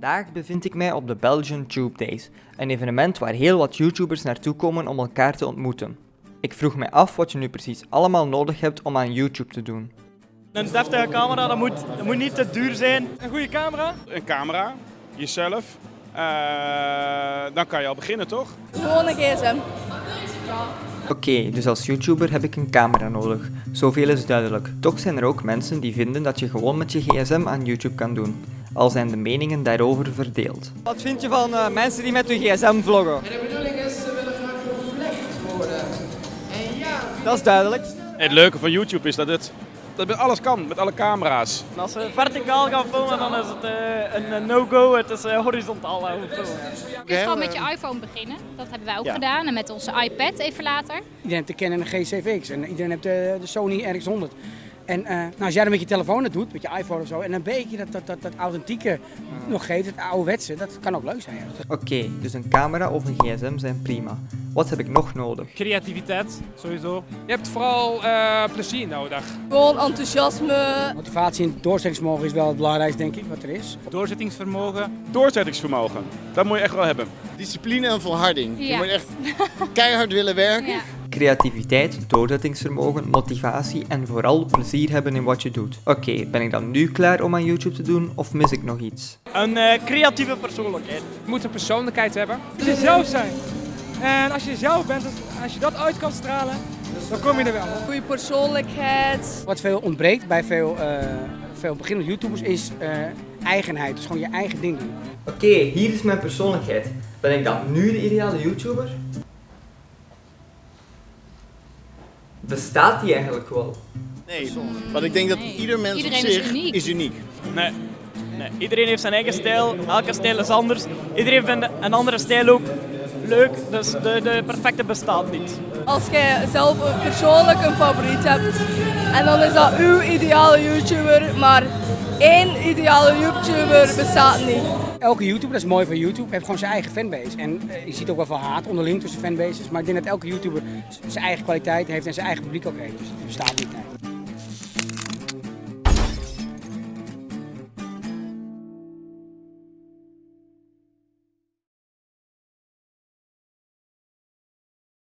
Vandaag bevind ik mij op de Belgian Tube Days, een evenement waar heel wat YouTubers naartoe komen om elkaar te ontmoeten. Ik vroeg mij af wat je nu precies allemaal nodig hebt om aan YouTube te doen. Een deftige camera, dat moet, dat moet niet te duur zijn. Een goede camera? een camera, jezelf. Eh, dan kan je al beginnen, toch? Gewoon een gsm. Oké, dus als YouTuber heb ik een camera nodig. Zoveel is duidelijk. Toch zijn er ook mensen die vinden dat je gewoon met je gsm aan YouTube kan doen. Al zijn de meningen daarover verdeeld. Wat vind je van eh, mensen die met hun gsm vloggen? En de bedoeling is, ze willen graag gevlecht worden. En ja, Dat is duidelijk. Het leuke van YouTube is dat het dat alles kan, met alle camera's. En als ze verticaal gaan filmen, dan is het eh, een no-go. Het is eh, horizontaal gaan filmen. Dus gewoon met je iPhone beginnen. Dat hebben wij ook Ja. gedaan. En met onze iPad even later. Iedereen heeft de Canon G7X en iedereen heeft de, de Sony RX100. En eh, nou, als jij dat met je telefoon het doet, met je iPhone of zo, en een beetje dat, dat, dat, dat authentieke nog geeft, het ouderwetse, dat kan ook leuk zijn. ja. Oké, dus een camera of een gsm zijn prima. Wat heb ik nog nodig? Creativiteit, sowieso. Je hebt vooral eh, plezier nodig. Gewoon enthousiasme. Motivatie en doorzettingsvermogen is wel het belangrijkste, denk ik, wat er is. Doorzettingsvermogen. Doorzettingsvermogen, dat moet je echt wel hebben. Discipline en volharding. Je moet echt keihard willen werken. Ja. Creativiteit, doorzettingsvermogen, motivatie en vooral plezier hebben in wat je doet. Oké, ben ik dan nu klaar om aan YouTube te doen of mis ik nog iets? Een eh, creatieve persoonlijkheid. Je moet een persoonlijkheid hebben. Jezelf zijn. En als je jezelf bent, als je dat uit kan stralen, dan kom je er wel. Goede persoonlijkheid. Wat veel ontbreekt bij veel, eh, veel beginnende YouTubers is eh, eigenheid. Dus gewoon je eigen ding doen. Oké, hier is mijn persoonlijkheid. Ben ik dan nu de ideale YouTuber? Bestaat die eigenlijk wel? Nee, want ik denk dat Nee. ieder mens Iedereen op is zich uniek. is uniek. Nee. nee. Iedereen heeft zijn eigen stijl. Elke stijl is anders. Iedereen vindt een andere stijl ook leuk. Dus de, de perfecte bestaat niet. Als jij zelf een- persoonlijk een favoriet hebt. En dan is dat uw ideale YouTuber. Maar één ideale YouTuber bestaat niet. Elke YouTuber, dat is mooi van YouTube, heeft gewoon zijn eigen fanbase. En eh, je ziet ook wel veel haat onderling tussen fanbases. Maar ik denk dat elke YouTuber zijn eigen kwaliteit heeft en zijn eigen publiek ook heeft. Dus het bestaat niet.